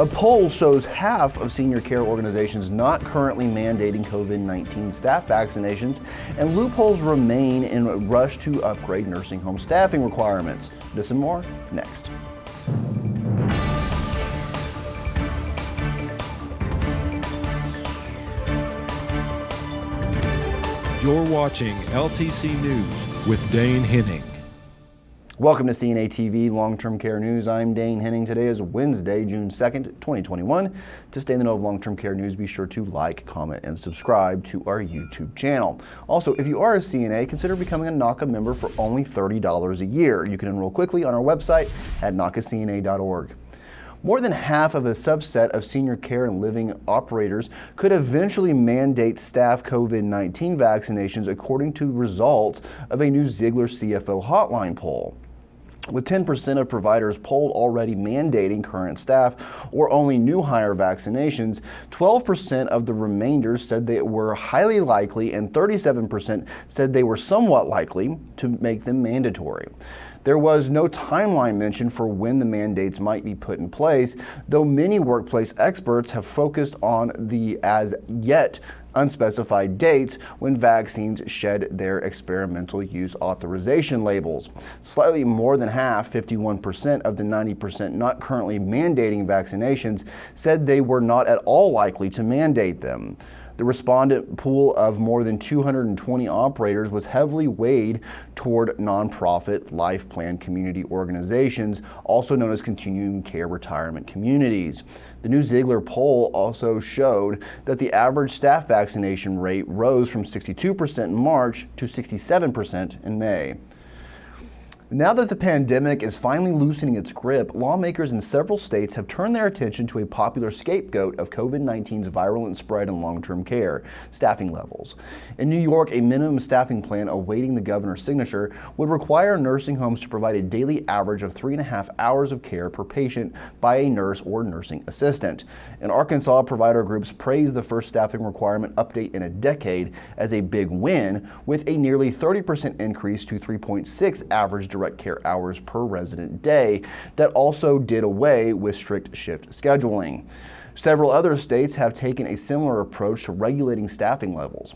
A poll shows half of senior care organizations not currently mandating COVID-19 staff vaccinations, and loopholes remain in a rush to upgrade nursing home staffing requirements. This and more next. You're watching LTC News with Dane Henning. Welcome to CNA TV Long-Term Care News. I'm Dane Henning. Today is Wednesday, June 2nd, 2021. To stay in the know of long-term care news, be sure to like, comment, and subscribe to our YouTube channel. Also, if you are a CNA, consider becoming a NAHCA member for only $30 a year. You can enroll quickly on our website at NAHCACNA.org. More than half of a subset of senior care and living operators could eventually mandate staff COVID-19 vaccinations according to results of a new Ziegler CFO hotline poll with 10% of providers polled already mandating current staff or only new hire vaccinations, 12% of the remainder said they were highly likely and 37% said they were somewhat likely to make them mandatory. There was no timeline mentioned for when the mandates might be put in place, though many workplace experts have focused on the as yet unspecified dates when vaccines shed their experimental use authorization labels. Slightly more than half, 51% of the 90% not currently mandating vaccinations, said they were not at all likely to mandate them. The respondent pool of more than 220 operators was heavily weighed toward nonprofit life plan community organizations, also known as continuing care retirement communities. The new Ziegler poll also showed that the average staff vaccination rate rose from 62% in March to 67% in May. Now that the pandemic is finally loosening its grip, lawmakers in several states have turned their attention to a popular scapegoat of COVID-19's virulent spread in long-term care, staffing levels. In New York, a minimum staffing plan awaiting the governor's signature would require nursing homes to provide a daily average of three and a half hours of care per patient by a nurse or nursing assistant. In Arkansas, provider groups praised the first staffing requirement update in a decade as a big win, with a nearly 30% increase to 3.6 average direct care hours per resident day that also did away with strict shift scheduling. Several other states have taken a similar approach to regulating staffing levels.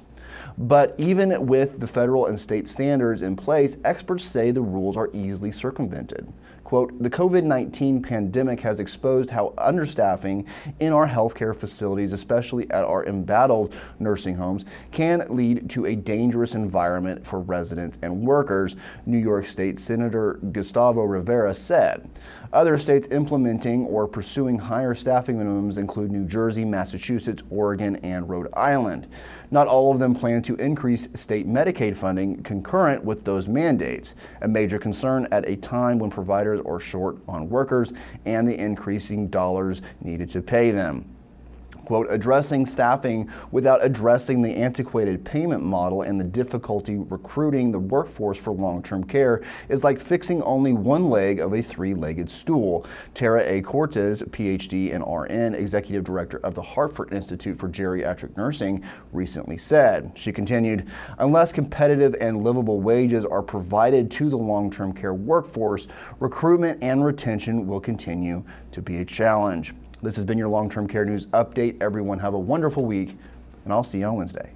But even with the federal and state standards in place, experts say the rules are easily circumvented. Quote, the COVID-19 pandemic has exposed how understaffing in our healthcare facilities, especially at our embattled nursing homes, can lead to a dangerous environment for residents and workers, New York State Senator Gustavo Rivera said. Other states implementing or pursuing higher staffing minimums include New Jersey, Massachusetts, Oregon, and Rhode Island. Not all of them plan to increase state Medicaid funding concurrent with those mandates, a major concern at a time when providers are short on workers and the increasing dollars needed to pay them quote, addressing staffing without addressing the antiquated payment model and the difficulty recruiting the workforce for long-term care is like fixing only one leg of a three-legged stool. Tara A. Cortes, PhD and RN, Executive Director of the Hartford Institute for Geriatric Nursing, recently said. She continued, unless competitive and livable wages are provided to the long-term care workforce, recruitment and retention will continue to be a challenge. This has been your long-term care news update. Everyone have a wonderful week, and I'll see you on Wednesday.